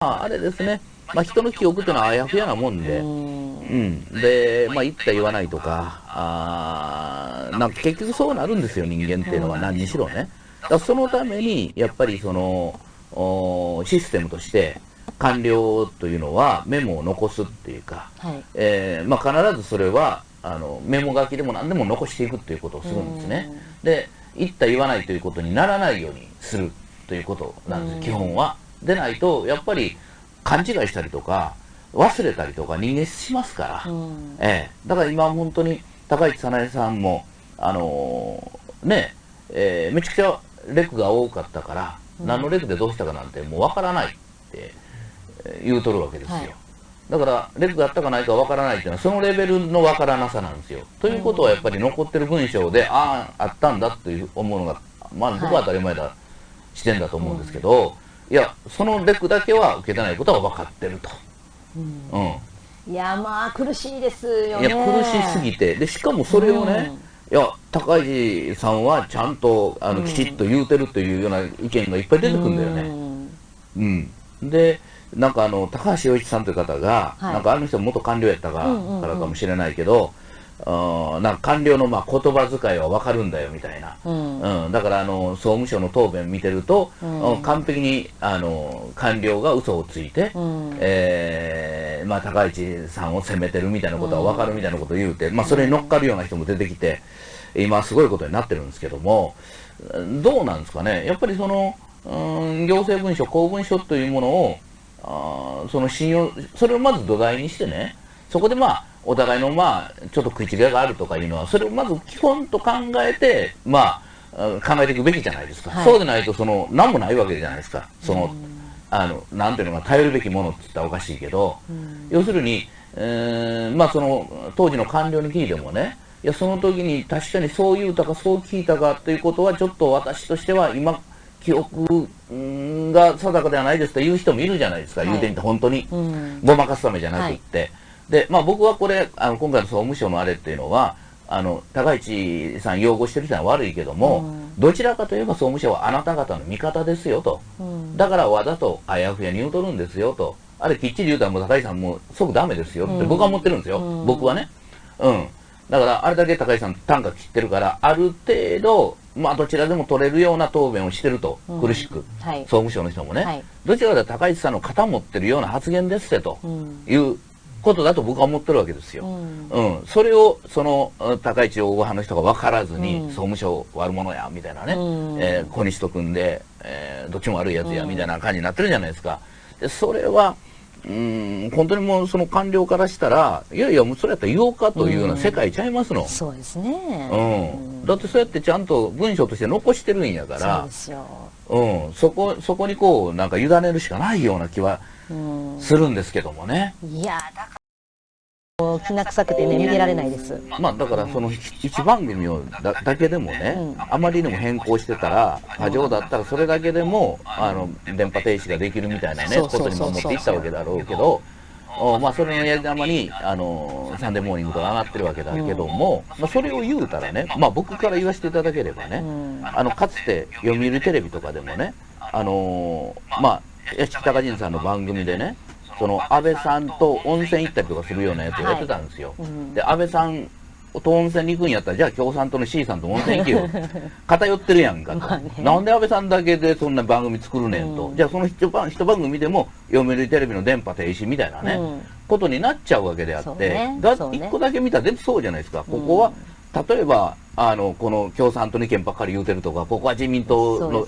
あ、あれですね、まあ、人の記憶っていうのはあやふやなもんで、うん、で、まあ、言った言わないとか、あなんか結局そうなるんですよ、人間っていうのは、何にしろね。だそのために、やっぱりそのシステムとして、官僚というのはメモを残すっていうか、はい、えー、まあ、必ずそれはあのメモ書きでも何でも残していくということをするんですね。で、言った言わないということにならないようにするということなんです、基本は。でないと、やっぱり勘違いしたりとか、忘れたりとか人間しますから、うん、ええ、だから今本当に高市早苗さんも、あのー、ね、えー、めちゃくちゃレクが多かったから、うん、何のレクでどうしたかなんてもうわからないって言うとるわけですよ。はい、だから、レクがあったかないかわからないっていうのは、そのレベルのわからなさなんですよ。ということはやっぱり残ってる文章で、ああ、あったんだという思うのが、まあ僕は当たり前だ、視点だと思うんですけど、いや、そのレクだけは受けてないことは分かってると。うん。うん、いや、まあ、苦しいですよね。いや、苦しすぎて。で、しかもそれをね、うん、いや、高市さんはちゃんと、あの、きちっと言うてるというような意見がいっぱい出てくるんだよね。うん。うん、で、なんかあの、高橋洋一さんという方が、はい、なんかあの人元官僚やったから,、かもしれないけど、なんか官僚のまあ言葉遣いは分かるんだよみたいな、うん、うん、だからあの総務省の答弁見てると、うん、完璧にあの官僚が嘘をついて、うん、えー、まあ、高市さんを責めてるみたいなことは分かるみたいなことを言うて、まあ、それに乗っかるような人も出てきて、今すごいことになってるんですけども、どうなんですかね、やっぱりその、うん、行政文書、公文書というものを、あその信用、それをまず土台にしてね、そこでまあ、お互いのまあ、ちょっと食い違いがあるとかいうのは、それをまず基本と考えて、まあ、考えていくべきじゃないですか。はい、そうでないと、その、何もないわけじゃないですか。その、あの、なんていうのか、頼るべきものって言ったらおかしいけど、要するに、えー、まあその、当時の官僚に聞いてもね、いや、その時に確かにそう言うたか、そう聞いたかということは、ちょっと私としては今、記憶が定かではないですという人もいるじゃないですか、はい、言うてみて、本当に、ごまかすためじゃなくって。はいで、まあ僕はこれ、あの今回の総務省のあれっていうのは、あの、高市さん擁護してる人は悪いけども、うん、どちらかといえば総務省はあなた方の味方ですよと。うん、だからわざとあやふやに言うとるんですよと。あれきっちり言うたらもう高市さんもう即ダメですよって僕は思ってるんですよ。うん、僕はね。うん。だからあれだけ高市さん単価切ってるから、ある程度、まあどちらでも取れるような答弁をしてると、苦しく、はい、総務省の人もね、はい、どちらかというと高市さんの肩持ってるような発言ですってということだと僕は思ってるわけですよ。うん。うん、それを、その、高市大派の人が分からずに、うん、総務省悪者や、みたいなね、うん、えー、小西と組んで、えー、どっちも悪いやつや、みたいな感じになってるじゃないですか。で、それは、うん、本当にもうその官僚からしたら、いやいや、もうそれやったら言おうかというような世界ちゃいますの。そうですね。うん。だってそうやってちゃんと文章として残してるんやから、うん、そこ、そこにこう、なんか委ねるしかないような気はするんですけどもね。いや、だからきな臭くてね、見てられないです。まあ、だからその1番組をだだけでもね、うん、あまりにも変更してたら、過剰だったらそれだけでも、あの、電波停止ができるみたいなね、ことにも持っていったわけだろうけど、おまあ、それのやり玉に、あの、サンデーモーニングとか上がってるわけだけども、うん、まあ、それを言うたらね、まあ、僕から言わせていただければね、うん、あの、かつて読売テレビとかでもね、あのー、まあ、屋敷隆人さんの番組でね、その安倍さんと温泉行ったりとかするようなやつをやってたんですよ。はいうん、で、安倍さんと温泉に行くんやったら、じゃあ共産党の C さんと温泉行けよ。偏ってるやんかと、ね。なんで安倍さんだけでそんな番組作るねんと。うん、じゃあその一番一番組でも読売テレビの電波停止みたいなね、うん、ことになっちゃうわけであって、ね、だ一個だけ見たら全部そうじゃないですか。ここは、例えば、あの、この共産党に意見ばっかり言うてるとか、ここは自民党の